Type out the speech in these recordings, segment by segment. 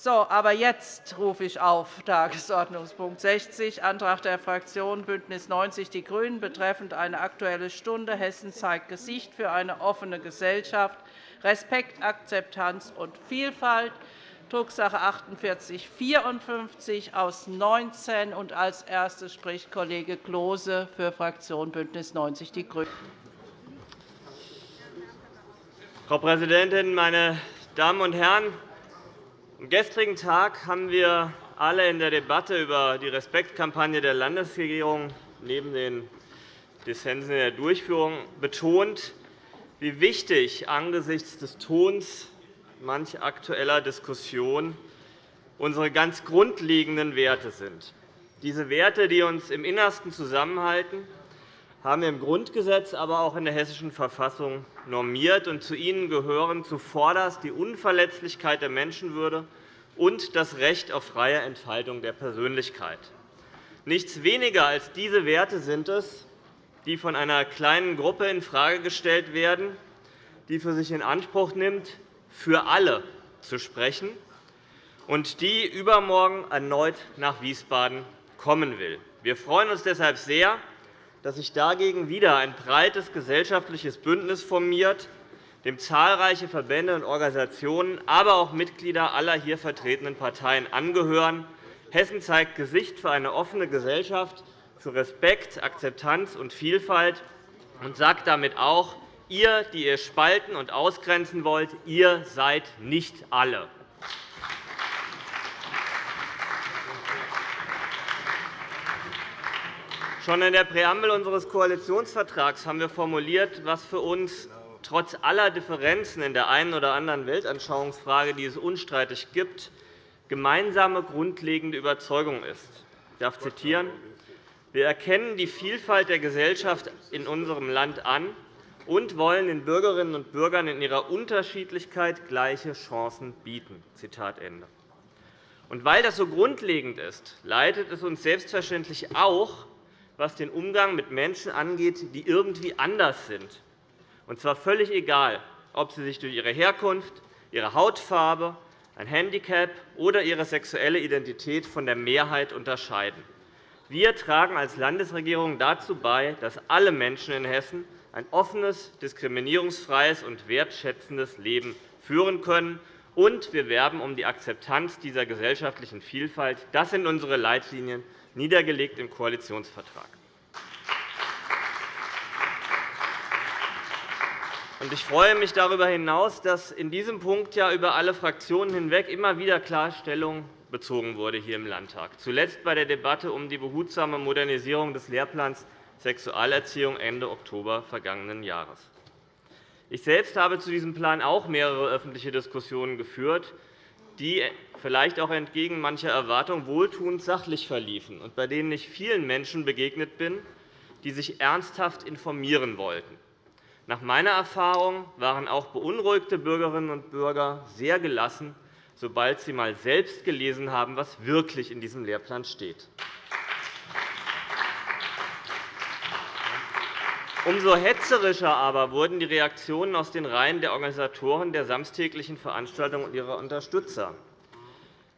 So, aber jetzt rufe ich auf Tagesordnungspunkt 60, Antrag der Fraktion BÜNDNIS 90 die GRÜNEN betreffend eine Aktuelle Stunde Hessen zeigt Gesicht für eine offene Gesellschaft, Respekt, Akzeptanz und Vielfalt, Drucksache 4854 aus 19. Und als erstes spricht Kollege Klose für Fraktion BÜNDNIS 90 die GRÜNEN. Frau Präsidentin, meine Damen und Herren! Am gestrigen Tag haben wir alle in der Debatte über die Respektkampagne der Landesregierung neben den Dissensen in der Durchführung betont, wie wichtig angesichts des Tons manch aktueller Diskussion unsere ganz grundlegenden Werte sind. Diese Werte, die uns im Innersten zusammenhalten, haben wir im Grundgesetz, aber auch in der Hessischen Verfassung normiert. Und zu ihnen gehören zuvorderst die Unverletzlichkeit der Menschenwürde und das Recht auf freie Entfaltung der Persönlichkeit. Nichts weniger als diese Werte sind es, die von einer kleinen Gruppe infrage gestellt werden, die für sich in Anspruch nimmt, für alle zu sprechen und die übermorgen erneut nach Wiesbaden kommen will. Wir freuen uns deshalb sehr, dass sich dagegen wieder ein breites gesellschaftliches Bündnis formiert, dem zahlreiche Verbände und Organisationen, aber auch Mitglieder aller hier vertretenen Parteien angehören. Hessen zeigt Gesicht für eine offene Gesellschaft, für Respekt, Akzeptanz und Vielfalt und sagt damit auch, ihr, die ihr spalten und ausgrenzen wollt, ihr seid nicht alle. Schon in der Präambel unseres Koalitionsvertrags haben wir formuliert, was für uns trotz aller Differenzen in der einen oder anderen Weltanschauungsfrage, die es unstreitig gibt, gemeinsame grundlegende Überzeugung ist. Ich darf zitieren. Wir erkennen die Vielfalt der Gesellschaft in unserem Land an und wollen den Bürgerinnen und Bürgern in ihrer Unterschiedlichkeit gleiche Chancen bieten. Zitat Ende. Weil das so grundlegend ist, leitet es uns selbstverständlich auch was den Umgang mit Menschen angeht, die irgendwie anders sind, und zwar völlig egal, ob sie sich durch ihre Herkunft, ihre Hautfarbe, ein Handicap oder ihre sexuelle Identität von der Mehrheit unterscheiden. Wir tragen als Landesregierung dazu bei, dass alle Menschen in Hessen ein offenes, diskriminierungsfreies und wertschätzendes Leben führen können. Und wir werben um die Akzeptanz dieser gesellschaftlichen Vielfalt. Das sind unsere Leitlinien niedergelegt im Koalitionsvertrag. Ich freue mich darüber hinaus, dass in diesem Punkt über alle Fraktionen hinweg immer wieder klar Stellung bezogen wurde hier im Landtag, zuletzt bei der Debatte um die behutsame Modernisierung des Lehrplans Sexualerziehung Ende Oktober vergangenen Jahres. Ich selbst habe zu diesem Plan auch mehrere öffentliche Diskussionen geführt, die vielleicht auch entgegen mancher Erwartung wohltuend sachlich verliefen und bei denen ich vielen Menschen begegnet bin, die sich ernsthaft informieren wollten. Nach meiner Erfahrung waren auch beunruhigte Bürgerinnen und Bürger sehr gelassen, sobald sie einmal selbst gelesen haben, was wirklich in diesem Lehrplan steht. Umso hetzerischer aber wurden die Reaktionen aus den Reihen der Organisatoren der samstäglichen Veranstaltung und ihrer Unterstützer.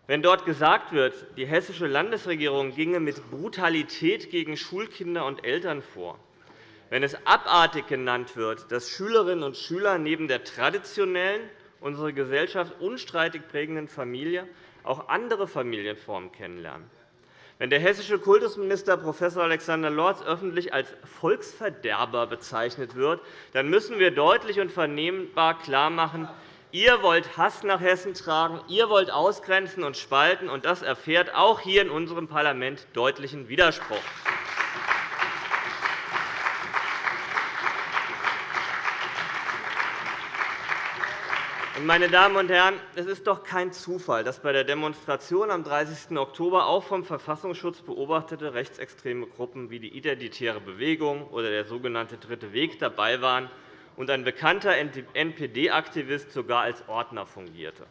Wenn dort gesagt wird, die hessische Landesregierung ginge mit Brutalität gegen Schulkinder und Eltern vor, wenn es abartig genannt wird, dass Schülerinnen und Schüler neben der traditionellen, unsere Gesellschaft unstreitig prägenden Familie auch andere Familienformen kennenlernen, wenn der hessische Kultusminister Prof. Alexander Lorz öffentlich als Volksverderber bezeichnet wird, dann müssen wir deutlich und vernehmbar klarmachen, Ihr wollt Hass nach Hessen tragen, ihr wollt ausgrenzen und spalten, und das erfährt auch hier in unserem Parlament deutlichen Widerspruch. Meine Damen und Herren, es ist doch kein Zufall, dass bei der Demonstration am 30. Oktober auch vom Verfassungsschutz beobachtete rechtsextreme Gruppen wie die Identitäre Bewegung oder der sogenannte Dritte Weg dabei waren und ein bekannter NPD-Aktivist sogar als Ordner fungierte.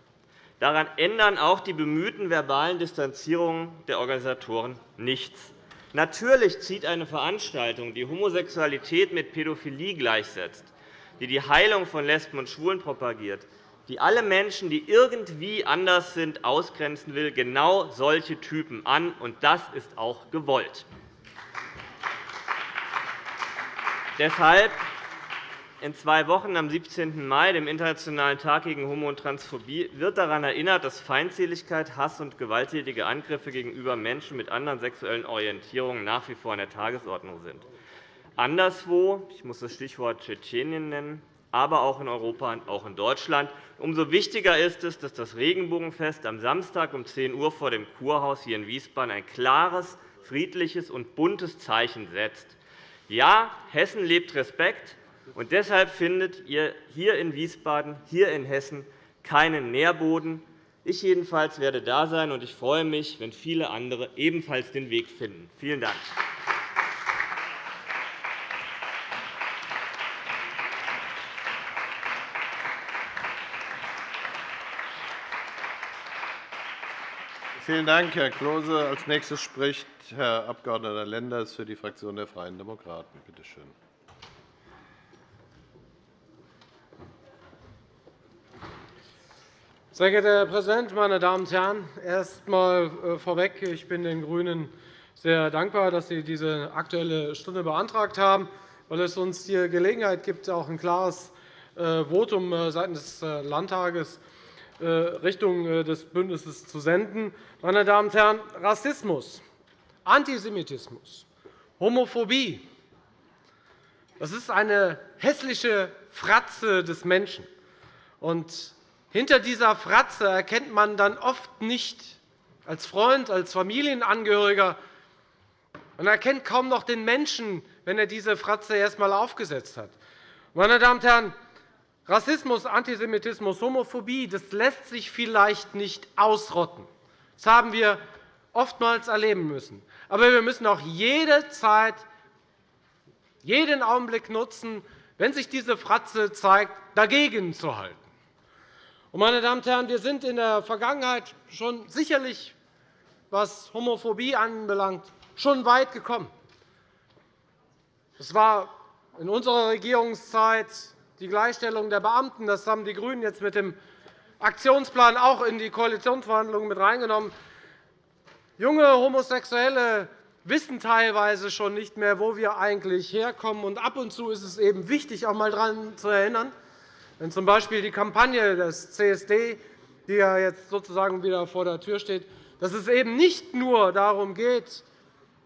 Daran ändern auch die bemühten verbalen Distanzierungen der Organisatoren nichts. Natürlich zieht eine Veranstaltung, die Homosexualität mit Pädophilie gleichsetzt, die die Heilung von Lesben und Schwulen propagiert, die alle Menschen, die irgendwie anders sind, ausgrenzen will, genau solche Typen an, und das ist auch gewollt. Deshalb in zwei Wochen, am 17. Mai, dem Internationalen Tag gegen Homo- und Transphobie, wird daran erinnert, dass Feindseligkeit, Hass und gewalttätige Angriffe gegenüber Menschen mit anderen sexuellen Orientierungen nach wie vor an der Tagesordnung sind. Anderswo, ich muss das Stichwort Tschetschenien nennen, aber auch in Europa und auch in Deutschland. Umso wichtiger ist es, dass das Regenbogenfest am Samstag um 10 Uhr vor dem Kurhaus hier in Wiesbaden ein klares, friedliches und buntes Zeichen setzt. Ja, Hessen lebt Respekt, und deshalb findet ihr hier in Wiesbaden, hier in Hessen, keinen Nährboden. Ich jedenfalls werde da sein, und ich freue mich, wenn viele andere ebenfalls den Weg finden. Vielen Dank. Vielen Dank, Herr Klose. Als nächstes spricht Herr Abg. Lenders für die Fraktion der Freien Demokraten. Bitte schön. Sehr geehrter Herr Präsident, meine Damen und Herren! Erst einmal äh, vorweg. Ich bin den GRÜNEN sehr dankbar, dass Sie diese Aktuelle Stunde beantragt haben, weil es uns hier Gelegenheit gibt, auch ein klares äh, Votum äh, seitens des Landtages Richtung des Bündnisses zu senden. Meine Damen und Herren, Rassismus, Antisemitismus, Homophobie das ist eine hässliche Fratze des Menschen. Und hinter dieser Fratze erkennt man dann oft nicht als Freund, als Familienangehöriger, man erkennt kaum noch den Menschen, wenn er diese Fratze erst einmal aufgesetzt hat. Meine Damen und Herren, Rassismus, Antisemitismus, Homophobie das lässt sich vielleicht nicht ausrotten. Das haben wir oftmals erleben müssen. Aber wir müssen auch jede Zeit, jeden Augenblick nutzen, wenn sich diese Fratze zeigt, dagegen zu halten. Meine Damen und Herren, wir sind in der Vergangenheit schon sicherlich, was Homophobie anbelangt, schon weit gekommen. Es war in unserer Regierungszeit die Gleichstellung der Beamten. Das haben die GRÜNEN jetzt mit dem Aktionsplan auch in die Koalitionsverhandlungen mit reingenommen. Junge Homosexuelle wissen teilweise schon nicht mehr, wo wir eigentlich herkommen. Und ab und zu ist es eben wichtig, auch einmal daran zu erinnern, wenn z.B. die Kampagne des CSD, die ja jetzt sozusagen wieder vor der Tür steht, dass es eben nicht nur darum geht,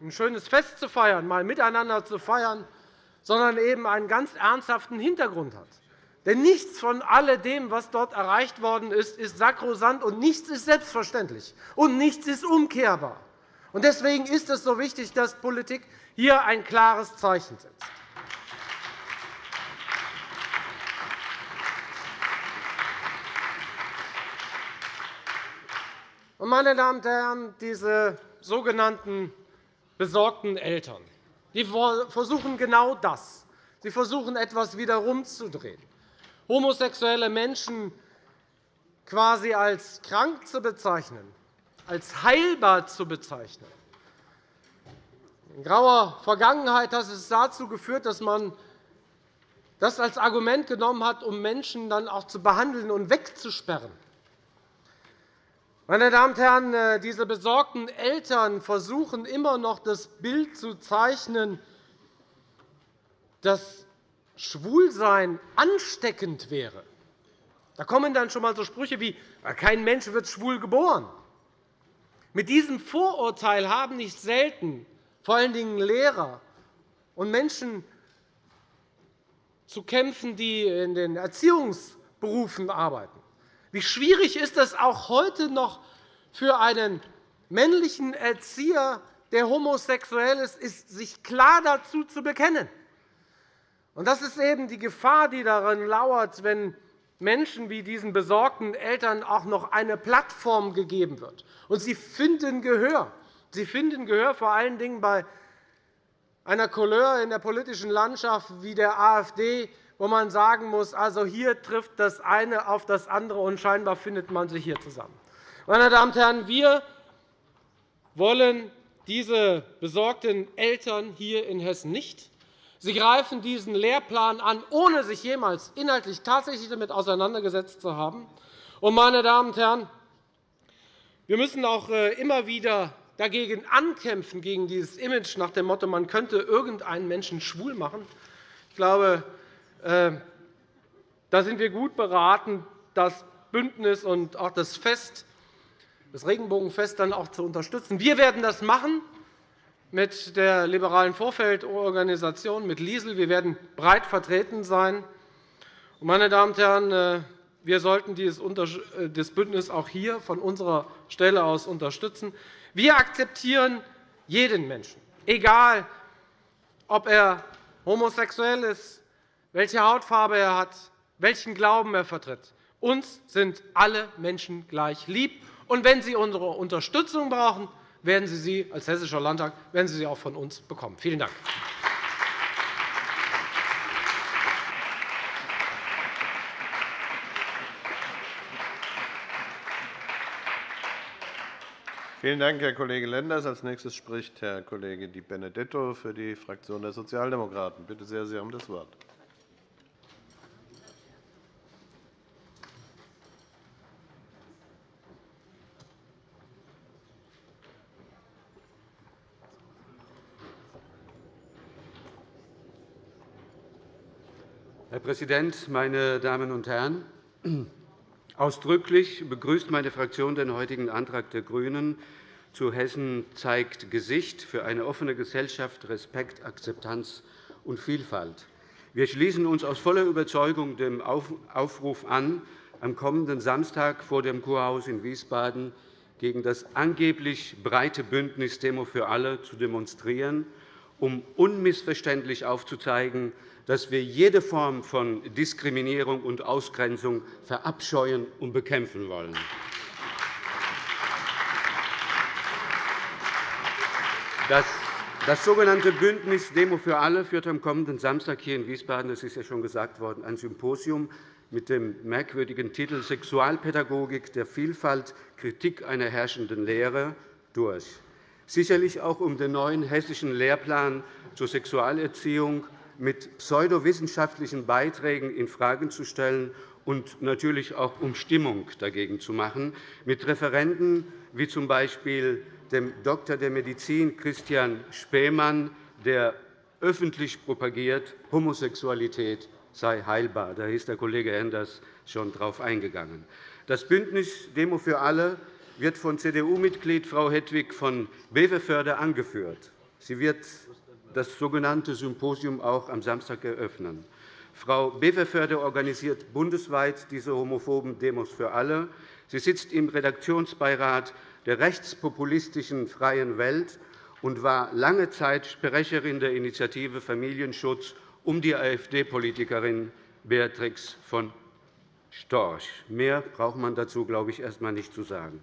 ein schönes Fest zu feiern, mal miteinander zu feiern, sondern eben einen ganz ernsthaften Hintergrund hat. Denn nichts von alledem, was dort erreicht worden ist, ist sakrosant, und nichts ist selbstverständlich, und nichts ist umkehrbar. Deswegen ist es so wichtig, dass Politik hier ein klares Zeichen setzt. Meine Damen und Herren, diese sogenannten besorgten Eltern die versuchen genau das. Sie versuchen, etwas wieder rumzudrehen homosexuelle Menschen quasi als krank zu bezeichnen, als heilbar zu bezeichnen. In grauer Vergangenheit hat es dazu geführt, dass man das als Argument genommen hat, um Menschen dann auch zu behandeln und wegzusperren. Meine Damen und Herren, äh, diese besorgten Eltern versuchen immer noch, das Bild zu zeichnen, dass Schwulsein ansteckend wäre. Da kommen dann schon einmal so Sprüche wie kein Mensch wird schwul geboren. Mit diesem Vorurteil haben nicht selten vor allen Dingen Lehrer und Menschen zu kämpfen, die in den Erziehungsberufen arbeiten. Wie schwierig ist es auch heute noch für einen männlichen Erzieher, der homosexuell ist, ist sich klar dazu zu bekennen? Das ist eben die Gefahr, die darin lauert, wenn Menschen wie diesen besorgten Eltern auch noch eine Plattform gegeben wird. Und sie finden Gehör. Sie finden Gehör vor allen Dingen bei einer Couleur in der politischen Landschaft wie der AfD, wo man sagen muss, also hier trifft das eine auf das andere, und scheinbar findet man sich hier zusammen. Meine Damen und Herren, wir wollen diese besorgten Eltern hier in Hessen nicht. Sie greifen diesen Lehrplan an, ohne sich jemals inhaltlich tatsächlich damit auseinandergesetzt zu haben. Und, meine Damen und Herren, wir müssen auch äh, immer wieder dagegen ankämpfen, gegen dieses Image nach dem Motto, man könnte irgendeinen Menschen schwul machen. Ich glaube, da sind wir gut beraten, das Bündnis und auch das Fest, das Regenbogenfest dann auch zu unterstützen. Wir werden das machen mit der liberalen Vorfeldorganisation, mit Liesel. Wir werden breit vertreten sein. Meine Damen und Herren, äh, wir sollten äh, Bündnis auch hier von unserer Stelle aus unterstützen. Wir akzeptieren jeden Menschen, egal ob er homosexuell ist, welche Hautfarbe er hat, welchen Glauben er vertritt. Uns sind alle Menschen gleich lieb. Und wenn Sie unsere Unterstützung brauchen, werden Sie sie als Hessischer Landtag werden Sie sie auch von uns bekommen. Vielen Dank. Vielen Dank, Herr Kollege Lenders. – Als nächstes spricht Herr Kollege Di Benedetto für die Fraktion der Sozialdemokraten. Bitte sehr, Sie haben das Wort. Präsident, meine Damen und Herren! Ausdrücklich begrüßt meine Fraktion den heutigen Antrag der GRÜNEN zu Hessen zeigt Gesicht für eine offene Gesellschaft, Respekt, Akzeptanz und Vielfalt. Wir schließen uns aus voller Überzeugung dem Aufruf an, am kommenden Samstag vor dem Kurhaus in Wiesbaden gegen das angeblich breite Bündnis Demo für alle zu demonstrieren, um unmissverständlich aufzuzeigen, dass wir jede Form von Diskriminierung und Ausgrenzung verabscheuen und bekämpfen wollen. Das sogenannte Bündnis Demo für alle führt am kommenden Samstag hier in Wiesbaden, das ist ja schon gesagt worden, ein Symposium mit dem merkwürdigen Titel Sexualpädagogik der Vielfalt – Kritik einer herrschenden Lehre durch. Sicherlich auch um den neuen hessischen Lehrplan zur Sexualerziehung mit pseudowissenschaftlichen Beiträgen infrage zu stellen und natürlich auch um Stimmung dagegen zu machen, mit Referenten wie z. B. dem Dr. der Medizin Christian Spähmann, der öffentlich propagiert, Homosexualität sei heilbar. Da ist der Kollege Enders schon darauf eingegangen. Das Bündnis Demo für alle wird von CDU-Mitglied Frau Hedwig von Beverförde angeführt. Sie wird das sogenannte Symposium auch am Samstag eröffnen. Frau Beverförde organisiert bundesweit diese homophoben Demos für alle. Sie sitzt im Redaktionsbeirat der rechtspopulistischen Freien Welt und war lange Zeit Sprecherin der Initiative Familienschutz um die AfD-Politikerin Beatrix von Storch. Mehr braucht man dazu, glaube ich, erst einmal nicht zu sagen.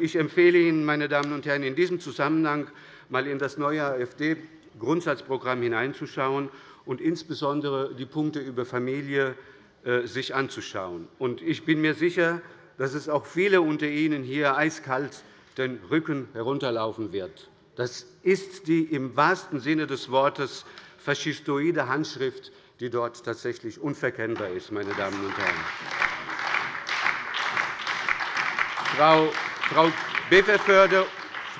Ich empfehle Ihnen, meine Damen und Herren, in diesem Zusammenhang einmal in das neue AfD Grundsatzprogramm hineinzuschauen und insbesondere die Punkte über Familie äh, sich anzuschauen. Ich bin mir sicher, dass es auch viele unter Ihnen hier eiskalt den Rücken herunterlaufen wird. Das ist die im wahrsten Sinne des Wortes faschistoide Handschrift, die dort tatsächlich unverkennbar ist. Meine Damen und Herren.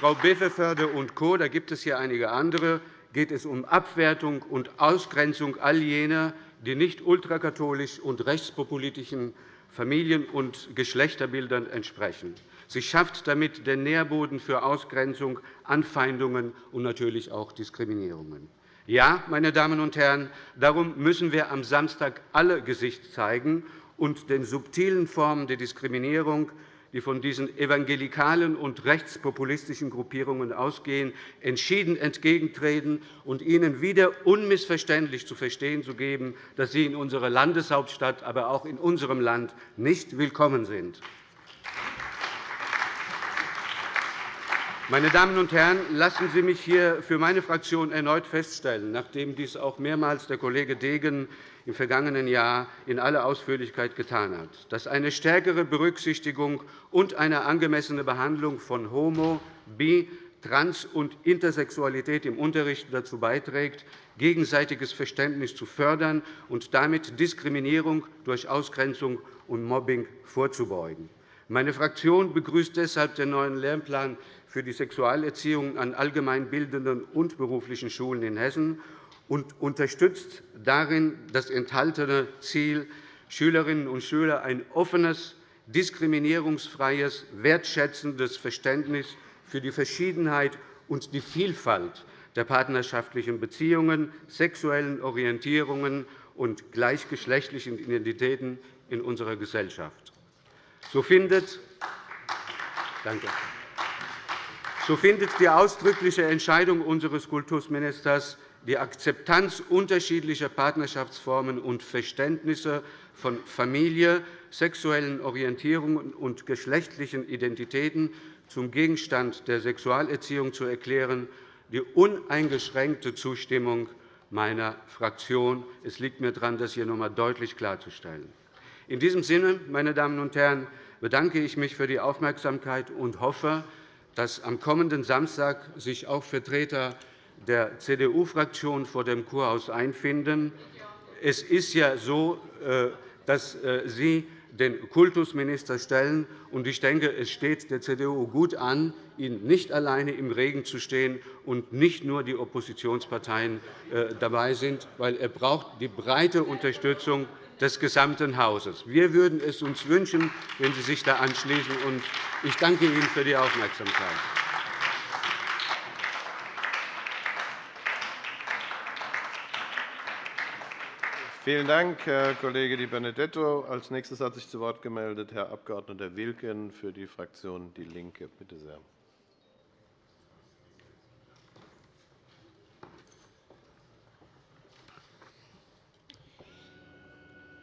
Frau Beverförde und Co., da gibt es hier einige andere, geht es um Abwertung und Ausgrenzung all jener, die nicht ultrakatholisch und rechtspopulistischen Familien- und Geschlechterbildern entsprechen. Sie schafft damit den Nährboden für Ausgrenzung, Anfeindungen und natürlich auch Diskriminierungen. Ja, meine Damen und Herren, darum müssen wir am Samstag alle Gesicht zeigen und den subtilen Formen der Diskriminierung die von diesen evangelikalen und rechtspopulistischen Gruppierungen ausgehen, entschieden entgegentreten und ihnen wieder unmissverständlich zu verstehen zu geben, dass sie in unserer Landeshauptstadt, aber auch in unserem Land nicht willkommen sind. Meine Damen und Herren, lassen Sie mich hier für meine Fraktion erneut feststellen, nachdem dies auch mehrmals der Kollege Degen im vergangenen Jahr in aller Ausführlichkeit getan hat, dass eine stärkere Berücksichtigung und eine angemessene Behandlung von homo-, bi-, Trans- und Intersexualität im Unterricht dazu beiträgt, gegenseitiges Verständnis zu fördern und damit Diskriminierung durch Ausgrenzung und Mobbing vorzubeugen. Meine Fraktion begrüßt deshalb den neuen Lehrplan für die Sexualerziehung an allgemeinbildenden und beruflichen Schulen in Hessen und unterstützt darin das enthaltene Ziel, Schülerinnen und Schüler ein offenes, diskriminierungsfreies, wertschätzendes Verständnis für die Verschiedenheit und die Vielfalt der partnerschaftlichen Beziehungen, sexuellen Orientierungen und gleichgeschlechtlichen Identitäten in unserer Gesellschaft. So findet, Danke. So findet die ausdrückliche Entscheidung unseres Kultusministers die Akzeptanz unterschiedlicher Partnerschaftsformen und Verständnisse von Familie, sexuellen Orientierungen und geschlechtlichen Identitäten zum Gegenstand der Sexualerziehung zu erklären, die uneingeschränkte Zustimmung meiner Fraktion. Es liegt mir daran, das hier noch einmal deutlich klarzustellen. In diesem Sinne, meine Damen und Herren, bedanke ich mich für die Aufmerksamkeit und hoffe, dass am kommenden Samstag sich auch Vertreter der CDU-Fraktion vor dem Kurhaus einfinden. Es ist ja so, äh, dass äh, Sie den Kultusminister stellen. Ich denke, es steht der CDU gut an, ihn nicht alleine im Regen zu stehen und nicht nur die Oppositionsparteien äh, dabei sind, weil er braucht die breite Unterstützung des gesamten Hauses. Wir würden es uns wünschen, wenn Sie sich da anschließen. Ich danke Ihnen für die Aufmerksamkeit. Vielen Dank, Herr Kollege Di Benedetto. Als nächstes hat sich zu Wort gemeldet Herr Abg. Wilken für die Fraktion DIE LINKE. Bitte sehr.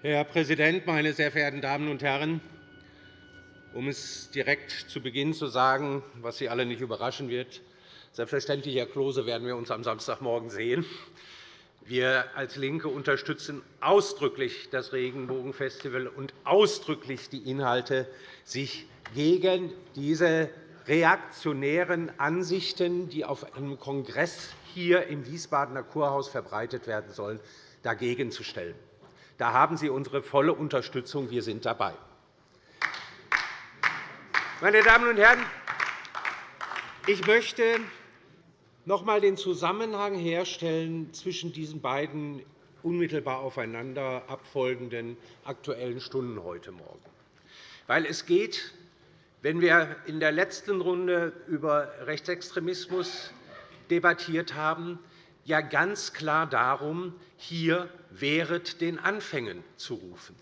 Herr Präsident, meine sehr verehrten Damen und Herren! Um es direkt zu Beginn zu sagen, was Sie alle nicht überraschen wird, selbstverständlich, Herr Klose, werden wir uns am Samstagmorgen sehen. Wir als LINKE unterstützen ausdrücklich das Regenbogenfestival und ausdrücklich die Inhalte, sich gegen diese reaktionären Ansichten, die auf einem Kongress hier im Wiesbadener Kurhaus verbreitet werden sollen, dagegen zu stellen. Da haben Sie unsere volle Unterstützung. Wir sind dabei. Meine Damen und Herren, ich möchte noch einmal den Zusammenhang herstellen zwischen diesen beiden unmittelbar aufeinander abfolgenden Aktuellen Stunden heute Morgen. Weil es geht, wenn wir in der letzten Runde über Rechtsextremismus debattiert haben, ja ganz klar darum, hier während den Anfängen zu rufen.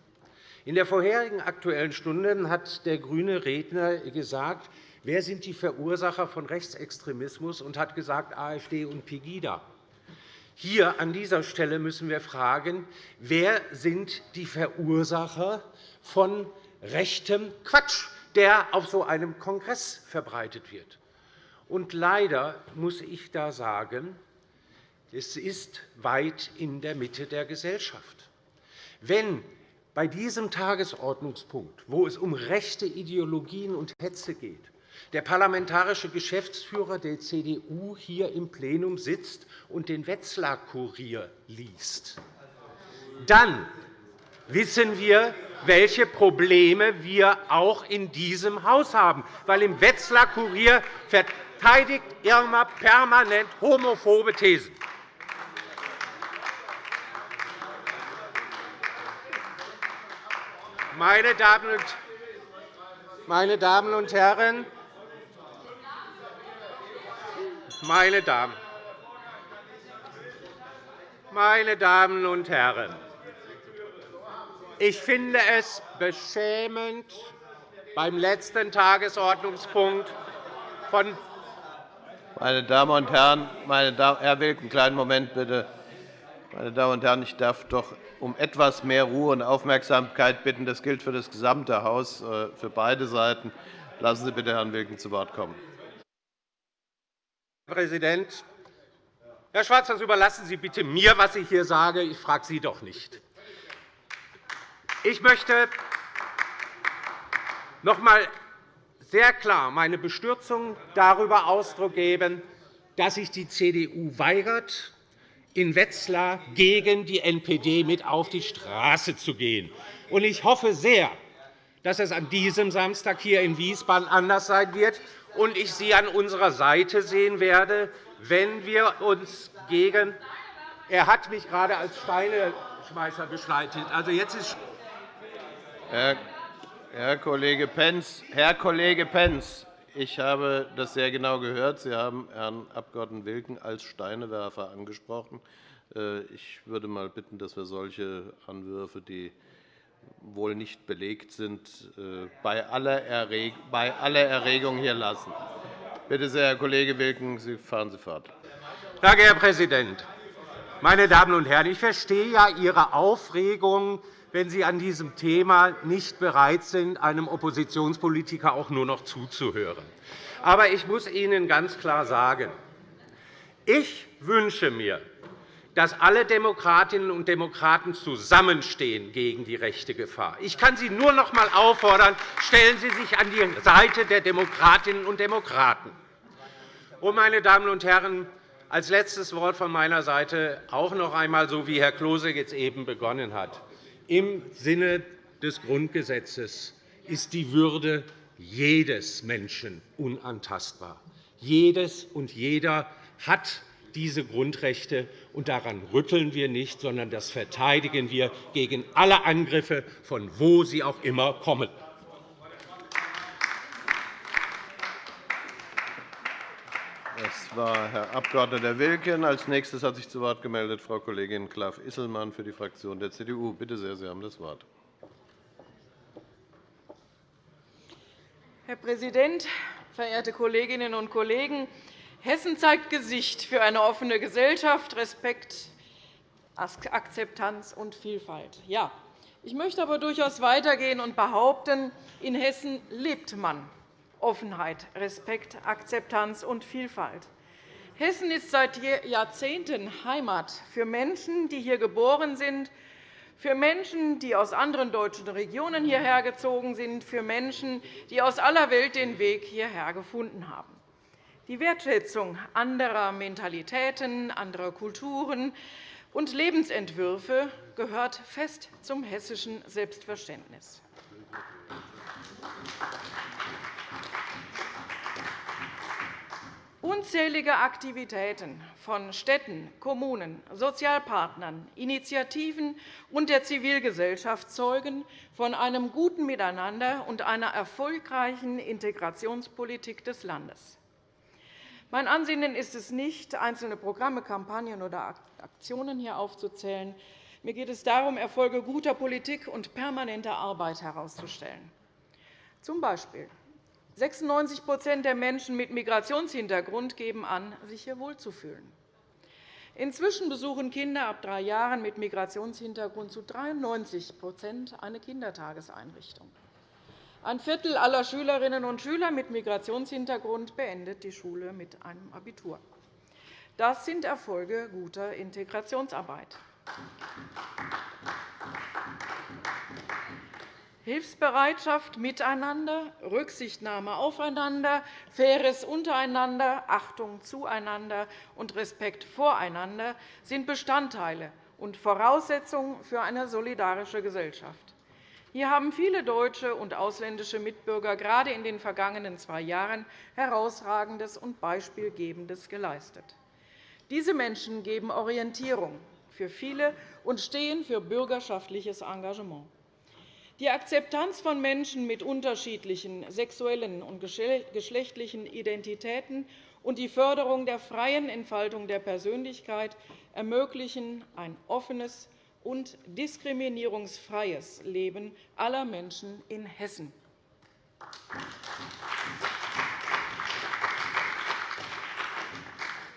In der vorherigen Aktuellen Stunde hat der grüne Redner gesagt, Wer sind die Verursacher von Rechtsextremismus? und hat gesagt, AfD und Pegida. Hier an dieser Stelle müssen wir fragen, wer sind die Verursacher von rechtem Quatsch, der auf so einem Kongress verbreitet wird. Und leider muss ich da sagen, es ist weit in der Mitte der Gesellschaft. Wenn bei diesem Tagesordnungspunkt, wo es um rechte Ideologien und Hetze geht, der parlamentarische Geschäftsführer der CDU hier im Plenum sitzt und den Wetzlar-Kurier liest. Dann wissen wir, welche Probleme wir auch in diesem Haus haben. Weil im Wetzlar-Kurier verteidigt Irma permanent homophobe Thesen. Meine Damen und Herren, meine Damen, meine Damen und Herren, ich finde es beschämend, beim letzten Tagesordnungspunkt von meine Damen und Herren, meine Damen, Herr Wilk, einen kleinen Moment bitte. Meine Damen und Herren, ich darf doch um etwas mehr Ruhe und Aufmerksamkeit bitten. Das gilt für das gesamte Haus, äh, für beide Seiten. Lassen Sie bitte Herrn Wilken zu Wort kommen. Herr Präsident! Herr Schwarz, das überlassen Sie bitte mir, was ich hier sage. Ich frage Sie doch nicht. Ich möchte noch einmal sehr klar meine Bestürzung darüber Ausdruck geben, dass sich die CDU weigert, in Wetzlar gegen die NPD mit auf die Straße zu gehen. Ich hoffe sehr, dass es an diesem Samstag hier in Wiesbaden anders sein wird und ich Sie an unserer Seite sehen werde, wenn wir uns gegen er hat mich gerade als Steineschmeißer beschleitet. Also jetzt ist Herr Kollege Pentz, Herr Kollege Pentz, ich habe das sehr genau gehört. Sie haben Herrn Abg. Wilken als Steinewerfer angesprochen. Äh, ich würde mal bitten, dass wir solche Anwürfe, die wohl nicht belegt sind, äh, bei aller Erregung hier lassen. Bitte sehr, Herr Kollege Wilken, Sie fahren Sie fort. Danke, Herr Präsident. Meine Damen und Herren, ich verstehe ja Ihre Aufregung, wenn Sie an diesem Thema nicht bereit sind, einem Oppositionspolitiker auch nur noch zuzuhören. Aber ich muss Ihnen ganz klar sagen, ich wünsche mir, dass alle Demokratinnen und Demokraten zusammenstehen gegen die rechte Gefahr. Ich kann Sie nur noch einmal auffordern, stellen Sie sich an die Seite der Demokratinnen und Demokraten. Und, meine Damen und Herren, als letztes Wort von meiner Seite auch noch einmal, so wie Herr Klose jetzt eben begonnen hat. Im Sinne des Grundgesetzes ist die Würde jedes Menschen unantastbar. Jedes und jeder hat diese Grundrechte, und daran rütteln wir nicht, sondern das verteidigen wir gegen alle Angriffe, von wo sie auch immer kommen. Das war Herr Abg. Wilken. Als nächstes hat sich zu Wort gemeldet Frau Kollegin Klaff-Isselmann für die Fraktion der CDU. Bitte sehr, Sie haben das Wort. Herr Präsident, verehrte Kolleginnen und Kollegen! Hessen zeigt Gesicht für eine offene Gesellschaft, Respekt, Akzeptanz und Vielfalt. Ja, ich möchte aber durchaus weitergehen und behaupten, in Hessen lebt man Offenheit, Respekt, Akzeptanz und Vielfalt. Hessen ist seit Jahrzehnten Heimat für Menschen, die hier geboren sind, für Menschen, die aus anderen deutschen Regionen hierher gezogen sind, für Menschen, die aus aller Welt den Weg hierher gefunden haben. Die Wertschätzung anderer Mentalitäten, anderer Kulturen und Lebensentwürfe gehört fest zum hessischen Selbstverständnis. Unzählige Aktivitäten von Städten, Kommunen, Sozialpartnern, Initiativen und der Zivilgesellschaft zeugen von einem guten Miteinander und einer erfolgreichen Integrationspolitik des Landes. Mein Ansinnen ist es nicht, einzelne Programme, Kampagnen oder Aktionen hier aufzuzählen. Mir geht es darum, Erfolge guter Politik und permanenter Arbeit herauszustellen. Zum Beispiel 96% der Menschen mit Migrationshintergrund geben an, sich hier wohlzufühlen. Inzwischen besuchen Kinder ab drei Jahren mit Migrationshintergrund zu 93% eine Kindertageseinrichtung. Ein Viertel aller Schülerinnen und Schüler mit Migrationshintergrund beendet die Schule mit einem Abitur. Das sind Erfolge guter Integrationsarbeit. Hilfsbereitschaft miteinander, Rücksichtnahme aufeinander, faires Untereinander, Achtung zueinander und Respekt voreinander sind Bestandteile und Voraussetzungen für eine solidarische Gesellschaft. Hier haben viele deutsche und ausländische Mitbürger gerade in den vergangenen zwei Jahren herausragendes und Beispielgebendes geleistet. Diese Menschen geben Orientierung für viele und stehen für bürgerschaftliches Engagement. Die Akzeptanz von Menschen mit unterschiedlichen sexuellen und geschlechtlichen Identitäten und die Förderung der freien Entfaltung der Persönlichkeit ermöglichen ein offenes und diskriminierungsfreies Leben aller Menschen in Hessen.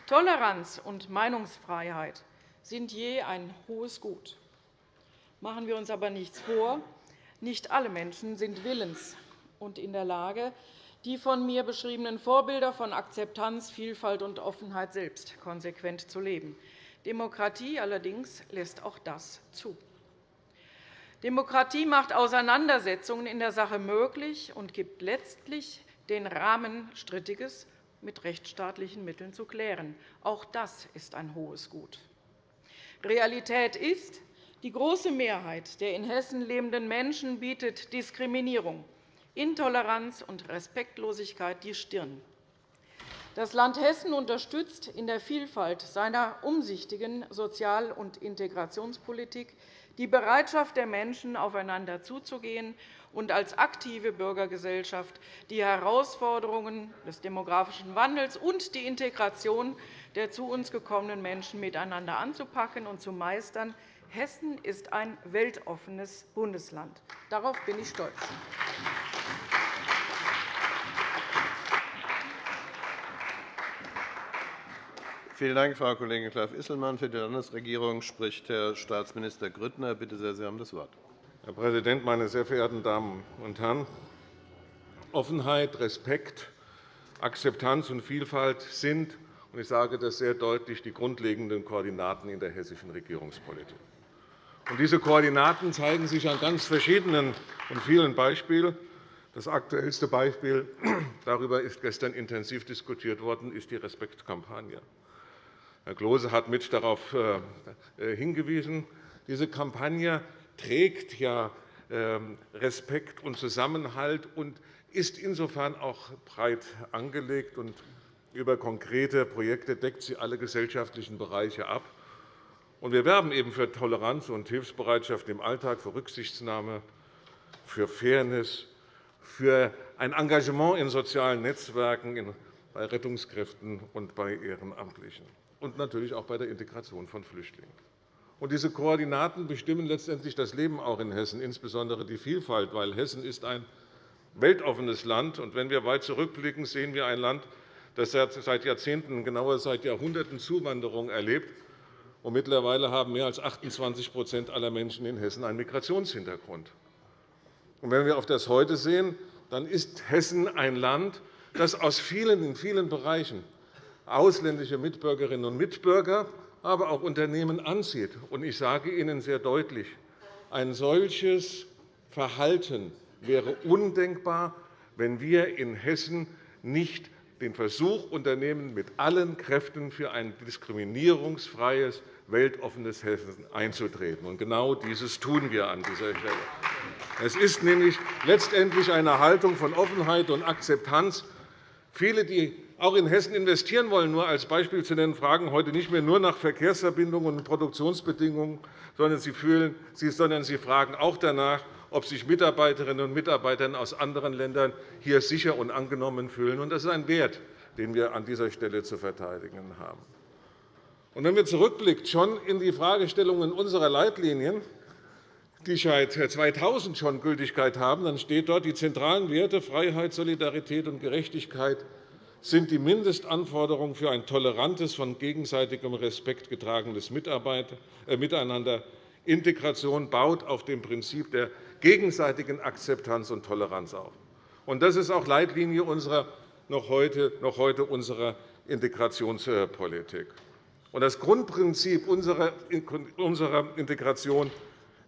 Toleranz und Meinungsfreiheit sind je ein hohes Gut. Machen wir uns aber nichts vor. Nicht alle Menschen sind willens und in der Lage, die von mir beschriebenen Vorbilder von Akzeptanz, Vielfalt und Offenheit selbst konsequent zu leben. Demokratie allerdings lässt auch das zu. Demokratie macht Auseinandersetzungen in der Sache möglich und gibt letztlich den Rahmen Strittiges mit rechtsstaatlichen Mitteln zu klären. Auch das ist ein hohes Gut. Realität ist, die große Mehrheit der in Hessen lebenden Menschen bietet Diskriminierung, Intoleranz und Respektlosigkeit die Stirn. Das Land Hessen unterstützt in der Vielfalt seiner umsichtigen Sozial- und Integrationspolitik die Bereitschaft der Menschen, aufeinander zuzugehen und als aktive Bürgergesellschaft die Herausforderungen des demografischen Wandels und die Integration der zu uns gekommenen Menschen miteinander anzupacken und zu meistern. Hessen ist ein weltoffenes Bundesland. Darauf bin ich stolz. Vielen Dank, Frau Kollegin Klaff-Isselmann. Für die Landesregierung spricht Herr Staatsminister Grüttner. Bitte sehr, Sie haben das Wort. Herr Präsident, meine sehr verehrten Damen und Herren! Offenheit, Respekt, Akzeptanz und Vielfalt sind, und ich sage das sehr deutlich, die grundlegenden Koordinaten in der hessischen Regierungspolitik. Diese Koordinaten zeigen sich an ganz verschiedenen und vielen Beispielen. Das aktuellste Beispiel darüber ist gestern intensiv diskutiert worden, ist die Respektkampagne. Herr Klose hat mit darauf äh, äh, hingewiesen. Diese Kampagne trägt ja ähm, Respekt und Zusammenhalt und ist insofern auch breit angelegt. Und über konkrete Projekte deckt sie alle gesellschaftlichen Bereiche ab. Wir werben eben für Toleranz und Hilfsbereitschaft im Alltag, für Rücksichtnahme, für Fairness, für ein Engagement in sozialen Netzwerken, bei Rettungskräften und bei Ehrenamtlichen und natürlich auch bei der Integration von Flüchtlingen. Und diese Koordinaten bestimmen letztendlich das Leben auch in Hessen, insbesondere die Vielfalt, weil Hessen ist ein weltoffenes Land. ist. Wenn wir weit zurückblicken, sehen wir ein Land, das seit Jahrzehnten, genauer seit Jahrhunderten Zuwanderung erlebt. Und mittlerweile haben mehr als 28% aller Menschen in Hessen einen Migrationshintergrund. Und wenn wir auf das heute sehen, dann ist Hessen ein Land, das aus vielen, in vielen Bereichen ausländische Mitbürgerinnen und Mitbürger, aber auch Unternehmen anzieht. Ich sage Ihnen sehr deutlich, ein solches Verhalten wäre undenkbar, wenn wir in Hessen nicht den Versuch unternehmen, mit allen Kräften für ein diskriminierungsfreies, weltoffenes Hessen einzutreten. genau dieses tun wir an dieser Stelle. Es ist nämlich letztendlich eine Haltung von Offenheit und Akzeptanz. Viele, die auch in Hessen investieren wollen, nur als Beispiel zu nennen, fragen heute nicht mehr nur nach Verkehrsverbindungen und Produktionsbedingungen, sondern sie, fühlen, sondern sie fragen auch danach, ob sich Mitarbeiterinnen und Mitarbeiter aus anderen Ländern hier sicher und angenommen fühlen. Das ist ein Wert, den wir an dieser Stelle zu verteidigen haben. Wenn wir zurückblicken schon in die Fragestellungen unserer Leitlinien, die seit 2000 schon Gültigkeit haben, dann steht dort, die zentralen Werte Freiheit, Solidarität und Gerechtigkeit sind die Mindestanforderungen für ein tolerantes, von gegenseitigem Respekt getragenes äh, Miteinander. Integration baut auf dem Prinzip der gegenseitigen Akzeptanz und Toleranz auf. Das ist auch Leitlinie unserer, noch heute, noch heute unserer Integrationspolitik. Das Grundprinzip unserer Integration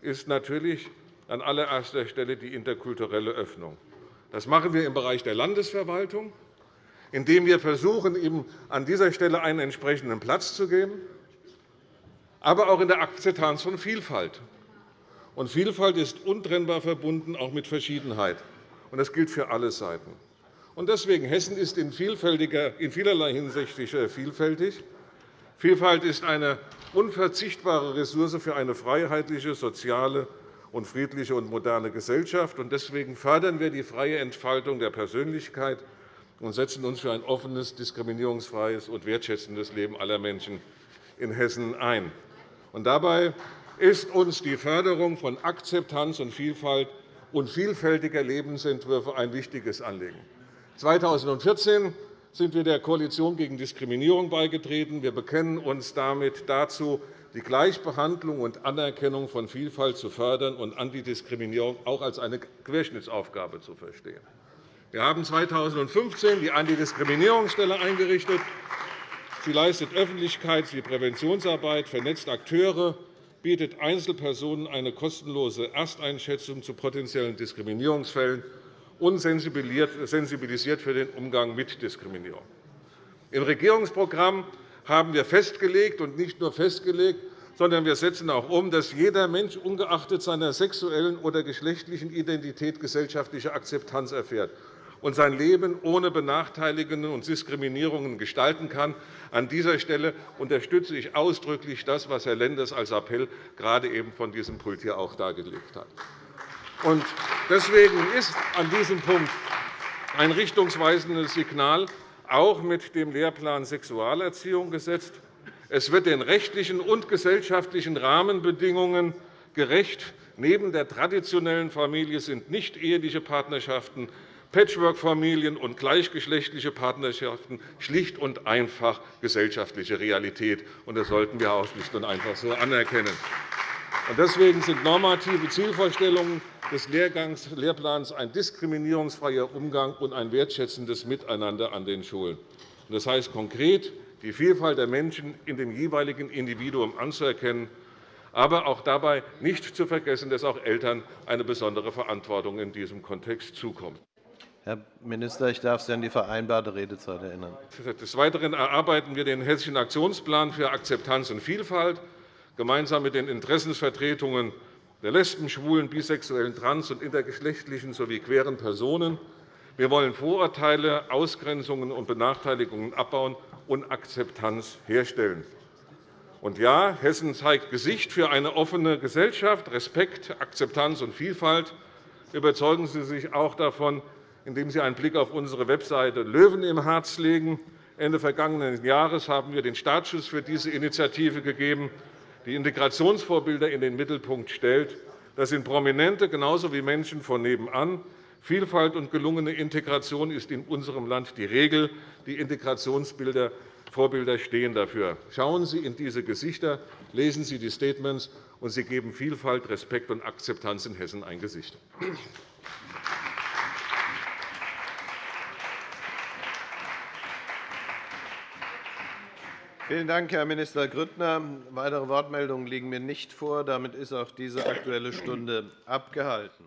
ist natürlich an allererster Stelle die interkulturelle Öffnung. Das machen wir im Bereich der Landesverwaltung indem wir versuchen, ihm an dieser Stelle einen entsprechenden Platz zu geben, aber auch in der Akzeptanz von Vielfalt. Und Vielfalt ist untrennbar verbunden auch mit Verschiedenheit. Und das gilt für alle Seiten. Und deswegen Hessen ist in, in vielerlei Hinsicht vielfältig. Vielfalt ist eine unverzichtbare Ressource für eine freiheitliche, soziale und friedliche und moderne Gesellschaft. Deswegen fördern wir die freie Entfaltung der Persönlichkeit und setzen uns für ein offenes, diskriminierungsfreies und wertschätzendes Leben aller Menschen in Hessen ein. dabei ist uns die Förderung von Akzeptanz und Vielfalt und vielfältiger Lebensentwürfe ein wichtiges Anliegen. 2014 sind wir der Koalition gegen Diskriminierung beigetreten. Wir bekennen uns damit dazu, die Gleichbehandlung und Anerkennung von Vielfalt zu fördern und Antidiskriminierung auch als eine Querschnittsaufgabe zu verstehen. Wir haben 2015 die Antidiskriminierungsstelle eingerichtet. Sie leistet Öffentlichkeits- wie Präventionsarbeit, vernetzt Akteure, bietet Einzelpersonen eine kostenlose Ersteinschätzung zu potenziellen Diskriminierungsfällen und sensibilisiert für den Umgang mit Diskriminierung. Im Regierungsprogramm haben wir festgelegt, und nicht nur festgelegt, sondern wir setzen auch um, dass jeder Mensch ungeachtet seiner sexuellen oder geschlechtlichen Identität gesellschaftliche Akzeptanz erfährt und sein Leben ohne Benachteiligungen und Diskriminierungen gestalten kann. An dieser Stelle unterstütze ich ausdrücklich das, was Herr Lenders als Appell gerade eben von diesem Pult hier auch dargelegt hat. Deswegen ist an diesem Punkt ein richtungsweisendes Signal auch mit dem Lehrplan Sexualerziehung gesetzt. Es wird den rechtlichen und gesellschaftlichen Rahmenbedingungen gerecht. Neben der traditionellen Familie sind nicht-eheliche Partnerschaften, Patchwork-Familien und gleichgeschlechtliche Partnerschaften schlicht und einfach gesellschaftliche Realität. Das sollten wir auch schlicht und einfach so anerkennen. Deswegen sind normative Zielvorstellungen des Lehrplans ein diskriminierungsfreier Umgang und ein wertschätzendes Miteinander an den Schulen. Das heißt konkret, die Vielfalt der Menschen in dem jeweiligen Individuum anzuerkennen, aber auch dabei nicht zu vergessen, dass auch Eltern eine besondere Verantwortung in diesem Kontext zukommt. Herr Minister, ich darf Sie an die vereinbarte Redezeit erinnern. Des Weiteren erarbeiten wir den Hessischen Aktionsplan für Akzeptanz und Vielfalt gemeinsam mit den Interessensvertretungen der Lesben, Schwulen, bisexuellen, trans- und intergeschlechtlichen sowie queeren Personen. Wir wollen Vorurteile, Ausgrenzungen und Benachteiligungen abbauen und Akzeptanz herstellen. Und ja, Hessen zeigt Gesicht für eine offene Gesellschaft, Respekt, Akzeptanz und Vielfalt. Überzeugen Sie sich auch davon, indem Sie einen Blick auf unsere Webseite Löwen im Herz legen. Ende vergangenen Jahres haben wir den Startschuss für diese Initiative gegeben, die Integrationsvorbilder in den Mittelpunkt stellt. Das sind Prominente genauso wie Menschen von nebenan. Vielfalt und gelungene Integration ist in unserem Land die Regel. Die Integrationsbilder Vorbilder stehen dafür. Schauen Sie in diese Gesichter, lesen Sie die Statements, und Sie geben Vielfalt, Respekt und Akzeptanz in Hessen ein Gesicht. Vielen Dank, Herr Minister Grüttner. Weitere Wortmeldungen liegen mir nicht vor. Damit ist auch diese Aktuelle Stunde abgehalten.